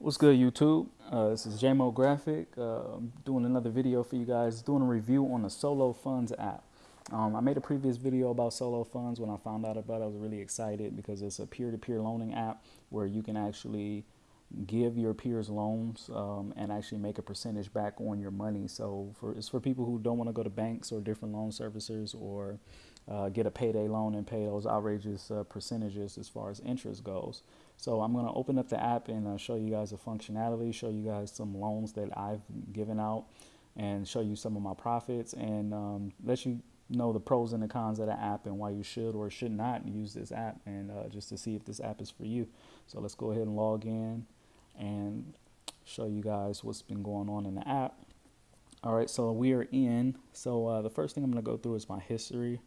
What's good, YouTube? Uh, this is JMO Graphic. Uh, I'm doing another video for you guys, doing a review on the Solo Funds app. Um, I made a previous video about Solo Funds. When I found out about it, I was really excited because it's a peer-to-peer -peer loaning app where you can actually give your peers loans um, and actually make a percentage back on your money. So for, it's for people who don't want to go to banks or different loan servicers or uh, get a payday loan and pay those outrageous uh, percentages as far as interest goes. So I'm going to open up the app and uh, show you guys the functionality, show you guys some loans that I've given out and show you some of my profits and um, let you know the pros and the cons of the app and why you should or should not use this app and uh, just to see if this app is for you. So let's go ahead and log in and show you guys what's been going on in the app. All right, so we are in. So uh, the first thing I'm going to go through is my history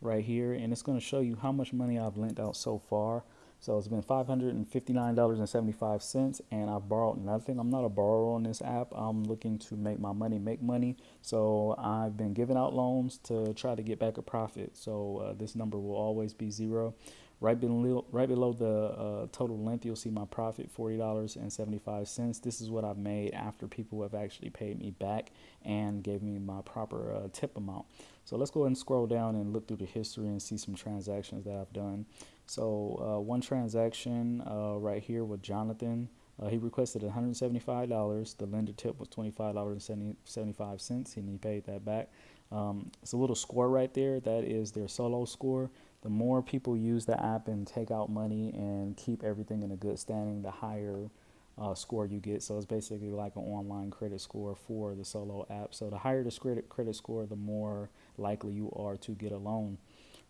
right here, and it's going to show you how much money I've lent out so far. So it's been $559.75 and I've borrowed nothing. I'm not a borrower on this app. I'm looking to make my money make money. So I've been giving out loans to try to get back a profit. So uh, this number will always be zero. Right below, right below the uh, total length, you'll see my profit, $40.75. This is what I've made after people have actually paid me back and gave me my proper uh, tip amount. So let's go ahead and scroll down and look through the history and see some transactions that I've done. So uh, one transaction uh, right here with Jonathan, uh, he requested $175. The lender tip was $25.75 and he paid that back. Um, it's a little score right there. That is their solo score the more people use the app and take out money and keep everything in a good standing, the higher uh, score you get. So it's basically like an online credit score for the Solo app. So the higher the credit credit score, the more likely you are to get a loan.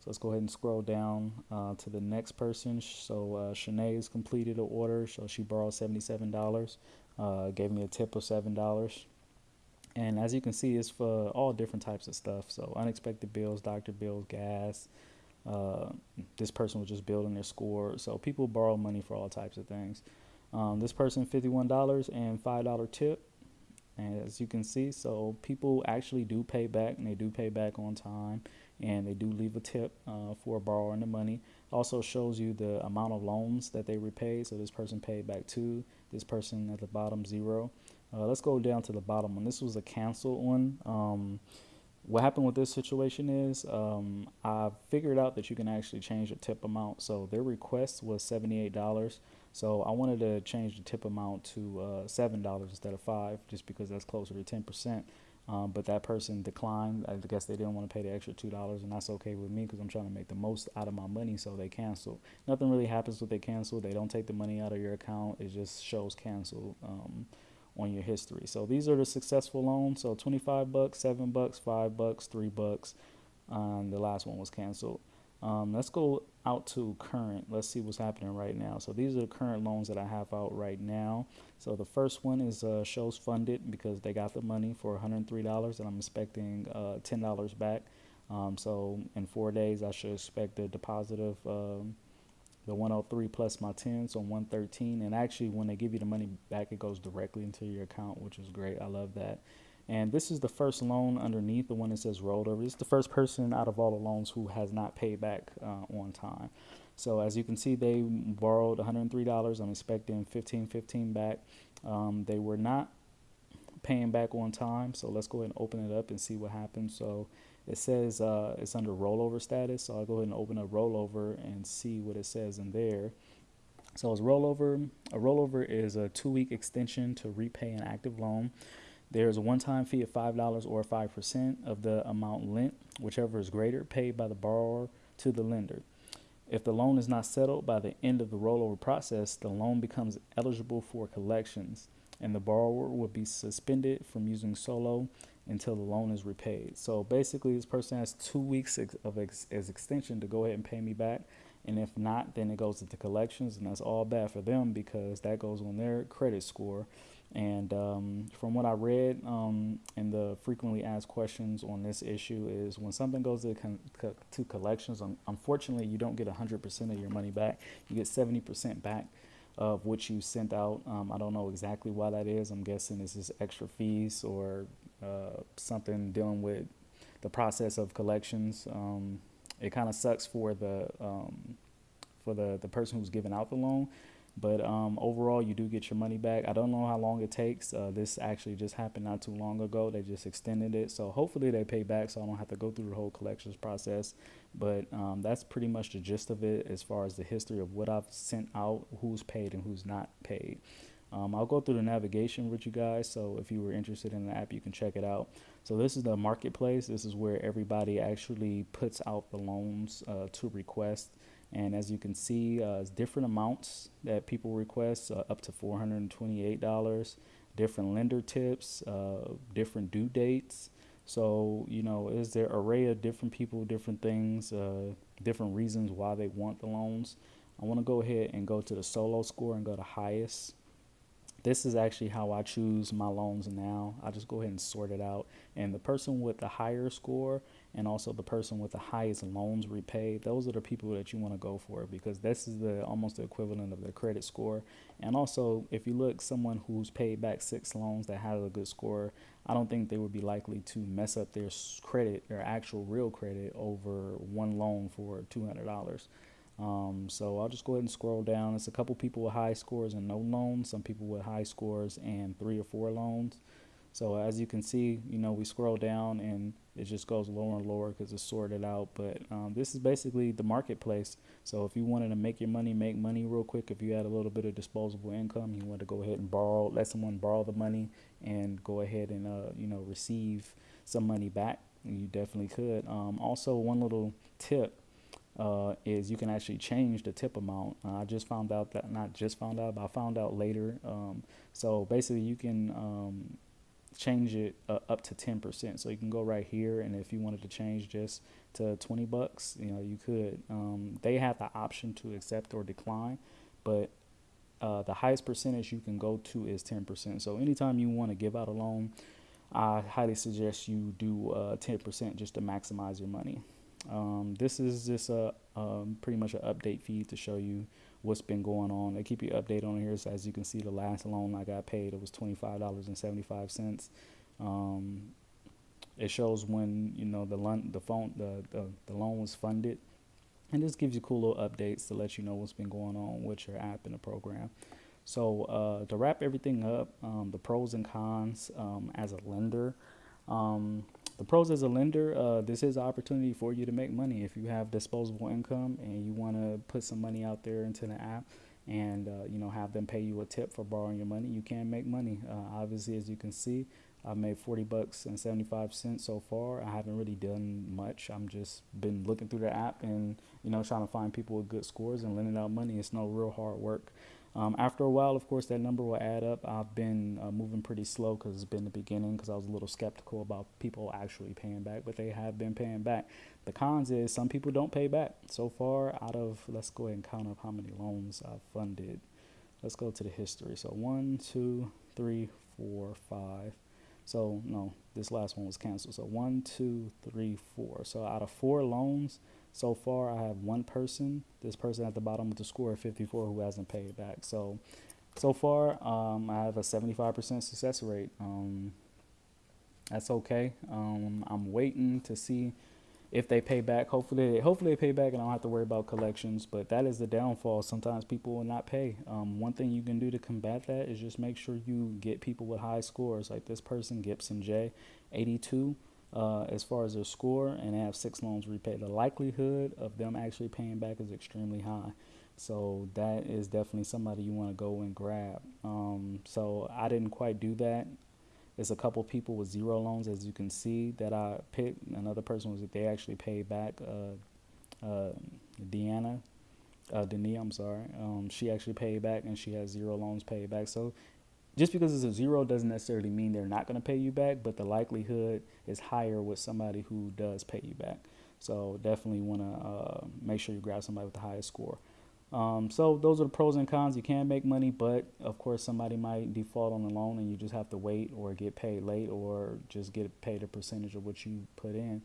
So let's go ahead and scroll down uh, to the next person. So uh, Shanae's completed an order. So she borrowed $77, uh, gave me a tip of $7. And as you can see, it's for all different types of stuff. So unexpected bills, doctor bills, gas, uh, this person was just building their score. So people borrow money for all types of things. Um, this person, $51 and $5 tip. And as you can see, so people actually do pay back and they do pay back on time and they do leave a tip uh, for borrowing the money. Also shows you the amount of loans that they repaid. So this person paid back two, this person at the bottom zero. Uh, let's go down to the bottom one. This was a canceled one. Um, what happened with this situation is um, I figured out that you can actually change the tip amount. So their request was $78. So I wanted to change the tip amount to uh, $7 instead of 5 just because that's closer to 10%. Um, but that person declined. I guess they didn't want to pay the extra $2 and that's okay with me because I'm trying to make the most out of my money. So they canceled. Nothing really happens when they cancel. They don't take the money out of your account. It just shows canceled. Um, on your history. So these are the successful loans. So 25 bucks, 7 bucks, 5 bucks, 3 bucks. Um, the last one was canceled. Um, let's go out to current. Let's see what's happening right now. So these are the current loans that I have out right now. So the first one is uh, shows funded because they got the money for $103 and I'm expecting uh, $10 back. Um, so in four days, I should expect a deposit of um, the 103 plus my 10, so 113. And actually, when they give you the money back, it goes directly into your account, which is great. I love that. And this is the first loan underneath the one that says rolled over. Is the first person out of all the loans who has not paid back uh, on time. So as you can see, they borrowed $103. I'm expecting 15, 15 back. Um, they were not paying back on time. So let's go ahead and open it up and see what happens. So it says uh, it's under rollover status. So I'll go ahead and open a rollover and see what it says in there. So it's rollover. A rollover is a two-week extension to repay an active loan. There's a one-time fee of $5 or 5% of the amount lent, whichever is greater, paid by the borrower to the lender. If the loan is not settled by the end of the rollover process, the loan becomes eligible for collections and the borrower will be suspended from using Solo until the loan is repaid. So basically, this person has two weeks of ex as extension to go ahead and pay me back. And if not, then it goes into collections, and that's all bad for them because that goes on their credit score. And um, from what I read um, in the frequently asked questions on this issue is when something goes to, to collections, um, unfortunately, you don't get 100% of your money back. You get 70% back of what you sent out. Um, I don't know exactly why that is. I'm guessing this is extra fees or uh, something dealing with the process of collections. Um, it kind of sucks for the um, for the the person who's giving out the loan But um, overall, you do get your money back. I don't know how long it takes. Uh, this actually just happened not too long ago. They just extended it. So hopefully they pay back so I don't have to go through the whole collections process. But um, that's pretty much the gist of it as far as the history of what I've sent out, who's paid and who's not paid. Um, I'll go through the navigation with you guys. So if you were interested in the app, you can check it out. So this is the marketplace. This is where everybody actually puts out the loans uh, to request. And as you can see, uh, different amounts that people request, uh, up to $428, different lender tips, uh, different due dates. So, you know, is there array of different people, different things, uh, different reasons why they want the loans. I want to go ahead and go to the solo score and go to highest this is actually how I choose my loans now. I just go ahead and sort it out. And the person with the higher score and also the person with the highest loans repaid, those are the people that you want to go for because this is the almost the equivalent of their credit score. And also, if you look someone who's paid back six loans that has a good score, I don't think they would be likely to mess up their credit, their actual real credit over one loan for $200. Um, so I'll just go ahead and scroll down. It's a couple people with high scores and no loans, some people with high scores and three or four loans. So as you can see, you know, we scroll down and it just goes lower and lower because it's sorted out. But um, this is basically the marketplace. So if you wanted to make your money, make money real quick, if you had a little bit of disposable income, you want to go ahead and borrow, let someone borrow the money and go ahead and, uh, you know, receive some money back, you definitely could. Um, also, one little tip uh, is you can actually change the tip amount. Uh, I just found out that, not just found out, but I found out later. Um, so basically, you can um, change it uh, up to 10%. So you can go right here, and if you wanted to change just to 20 bucks, you know, you could. Um, they have the option to accept or decline, but uh, the highest percentage you can go to is 10%. So anytime you want to give out a loan, I highly suggest you do 10% uh, just to maximize your money. Um, this is just a um, pretty much an update feed to show you what's been going on. They keep you updated on here. So as you can see, the last loan I got paid it was twenty five dollars and seventy five cents. Um, it shows when you know the loan the phone the, the the loan was funded, and this gives you cool little updates to let you know what's been going on with your app and the program. So uh, to wrap everything up, um, the pros and cons um, as a lender. Um, the pros as a lender, uh, this is an opportunity for you to make money if you have disposable income and you want to put some money out there into the app and uh, you know have them pay you a tip for borrowing your money. You can make money. Uh, obviously, as you can see, I've made 40 bucks and 75 cents so far. I haven't really done much. I'm just been looking through the app and you know trying to find people with good scores and lending out money. It's no real hard work. Um, after a while, of course, that number will add up. I've been uh, moving pretty slow because it's been the beginning because I was a little skeptical about people actually paying back, but they have been paying back. The cons is some people don't pay back. So far, out of, let's go ahead and count up how many loans I've funded. Let's go to the history. So one, two, three, four, five. So no, this last one was canceled. So one, two, three, four. So out of four loans, so far, I have one person, this person at the bottom with the score of 54 who hasn't paid back. So, so far, um, I have a 75% success rate. Um, that's okay. Um, I'm waiting to see if they pay back. Hopefully, hopefully they pay back, and I don't have to worry about collections. But that is the downfall. Sometimes people will not pay. Um, one thing you can do to combat that is just make sure you get people with high scores, like this person, Gibson J, 82 uh, as far as their score and have six loans repaid. The likelihood of them actually paying back is extremely high. So that is definitely somebody you want to go and grab. Um, so I didn't quite do that. There's a couple people with zero loans, as you can see, that I picked. Another person was that they actually paid back. Uh, uh, Deanna, uh, I'm sorry. Um, she actually paid back, and she has zero loans paid back. So just because it's a zero doesn't necessarily mean they're not going to pay you back, but the likelihood is higher with somebody who does pay you back. So definitely want to uh, make sure you grab somebody with the highest score. Um, so those are the pros and cons. You can make money, but of course somebody might default on the loan and you just have to wait or get paid late or just get paid a percentage of what you put in.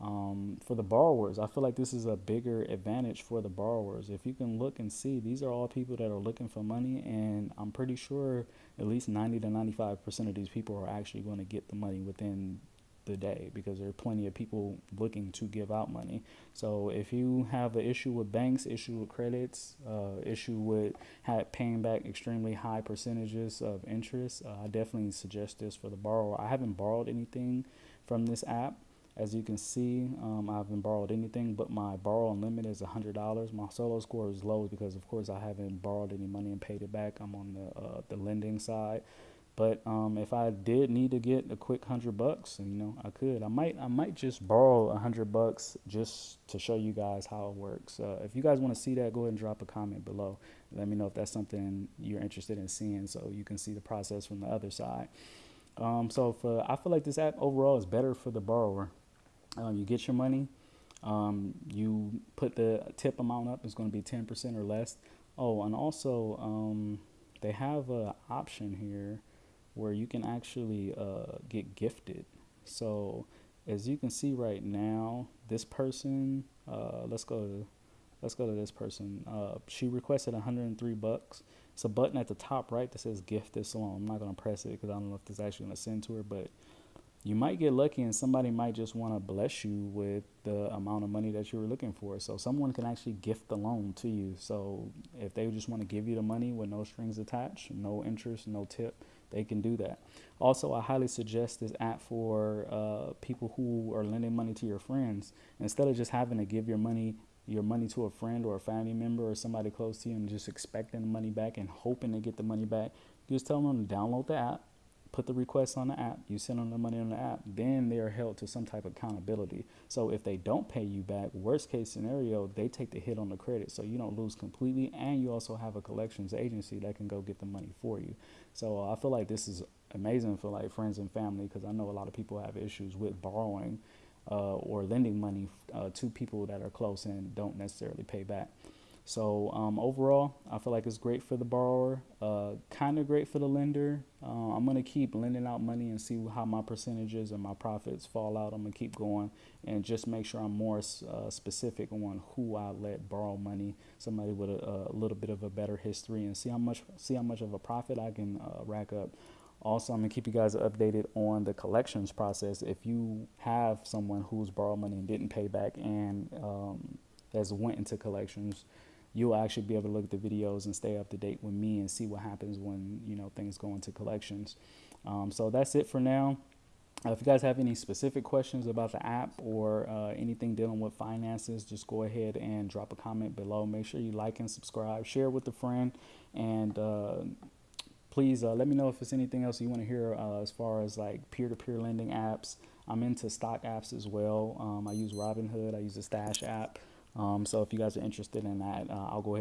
Um, for the borrowers, I feel like this is a bigger advantage for the borrowers. If you can look and see, these are all people that are looking for money, and I'm pretty sure at least 90 to 95% of these people are actually going to get the money within the day because there are plenty of people looking to give out money. So if you have an issue with banks, issue with credits, uh, issue with paying back extremely high percentages of interest, uh, I definitely suggest this for the borrower. I haven't borrowed anything from this app. As you can see, um, I haven't borrowed anything, but my borrow limit is $100. My solo score is low because, of course, I haven't borrowed any money and paid it back. I'm on the uh, the lending side. But um, if I did need to get a quick hundred bucks, you know, I could. I might. I might just borrow a hundred bucks just to show you guys how it works. Uh, if you guys want to see that, go ahead and drop a comment below. Let me know if that's something you're interested in seeing, so you can see the process from the other side. Um, so for, I feel like this app overall is better for the borrower. Um, you get your money, um, you put the tip amount up. It's going to be 10% or less. Oh, and also um, they have an option here where you can actually uh, get gifted. So as you can see right now, this person, uh, let's go to, let's go to this person. Uh, she requested 103 bucks. It's a button at the top right that says gift this loan. I'm not gonna press it because I don't know if this actually gonna send to her, but you might get lucky and somebody might just want to bless you with the amount of money that you were looking for. So someone can actually gift the loan to you. So if they just want to give you the money with no strings attached, no interest, no tip, they can do that. Also, I highly suggest this app for uh, people who are lending money to your friends. Instead of just having to give your money your money to a friend or a family member or somebody close to you and just expecting the money back and hoping to get the money back, just tell them to download the app, put the request on the app, you send them the money on the app, then they are held to some type of accountability. So if they don't pay you back, worst case scenario, they take the hit on the credit. So you don't lose completely, and you also have a collections agency that can go get the money for you. So uh, I feel like this is amazing for like friends and family because I know a lot of people have issues with borrowing uh, or lending money uh, to people that are close and don't necessarily pay back. So um, overall, I feel like it's great for the borrower, uh, kind of great for the lender. Uh, I'm gonna keep lending out money and see how my percentages and my profits fall out. I'm gonna keep going and just make sure I'm more uh, specific on who I let borrow money. Somebody with a, a, little bit of a better history and see how much see how much of a profit I can uh, rack up. Also, I'm gonna keep you guys updated on the collections process. If you have someone who's borrowed money and didn't pay back and um, has went into collections you'll actually be able to look at the videos and stay up to date with me and see what happens when you know things go into collections. Um, so that's it for now. Uh, if you guys have any specific questions about the app or uh, anything dealing with finances, just go ahead and drop a comment below. Make sure you like and subscribe, share with a friend, and uh, please uh, let me know if there's anything else you want to hear uh, as far as like peer-to-peer lending apps. I'm into stock apps as well. Um, I use Robinhood. I use the Stash app. Um, so if you guys are interested in that, uh, I'll go ahead.